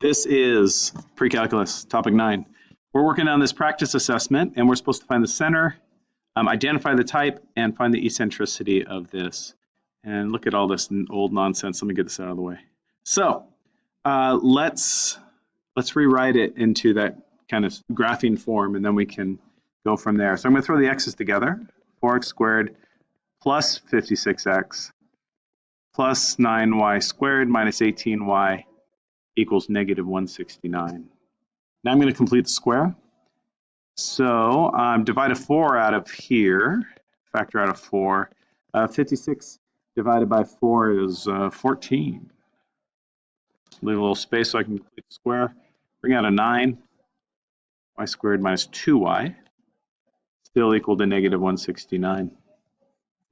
This is pre-calculus, topic nine. We're working on this practice assessment and we're supposed to find the center, um, identify the type, and find the eccentricity of this. And look at all this old nonsense. Let me get this out of the way. So uh, let's let's rewrite it into that kind of graphing form and then we can go from there. So I'm going to throw the x's together. 4x squared plus 56x plus 9y squared minus 18y equals negative 169. Now I'm going to complete the square. So um, divide a 4 out of here, factor out of 4. Uh, 56 divided by 4 is uh, 14. Leave a little space so I can complete the square. Bring out a 9. y squared minus 2y still equal to negative 169.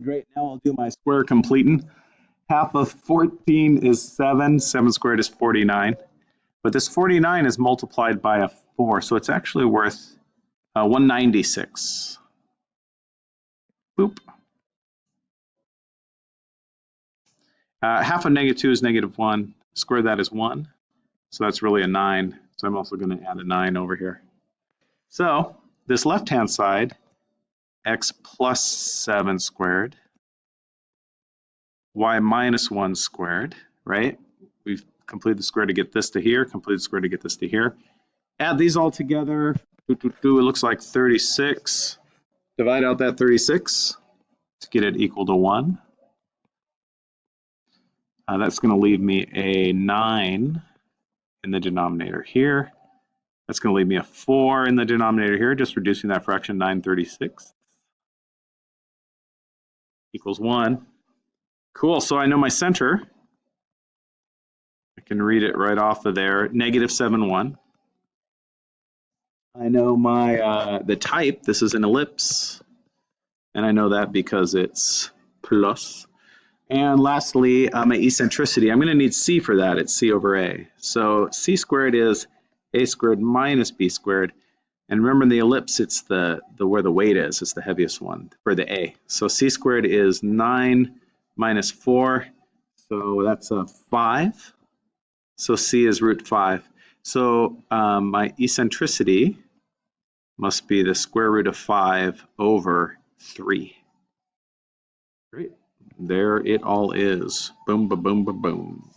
Great, now I'll do my square completing. Half of 14 is 7, 7 squared is 49. But this 49 is multiplied by a 4, so it's actually worth uh, 196. Boop. Uh, half of negative 2 is negative 1. Square that is 1. So that's really a 9. So I'm also going to add a 9 over here. So this left-hand side, x plus 7 squared, y minus 1 squared, right? We've complete the square to get this to here, complete the square to get this to here. Add these all together, it looks like 36. Divide out that 36 to get it equal to 1. Uh, that's going to leave me a 9 in the denominator here. That's going to leave me a 4 in the denominator here, just reducing that fraction 936 equals 1. Cool, so I know my center I can read it right off of there, negative 7, 1. I know my, uh, the type, this is an ellipse, and I know that because it's plus. And lastly, uh, my eccentricity, I'm going to need c for that, it's c over a. So c squared is a squared minus b squared. And remember in the ellipse, it's the, the where the weight is, it's the heaviest one for the a. So c squared is 9 minus 4, so that's a 5. So C is root 5. So um, my eccentricity must be the square root of 5 over 3. Great. There it all is. Boom, ba boom, ba boom.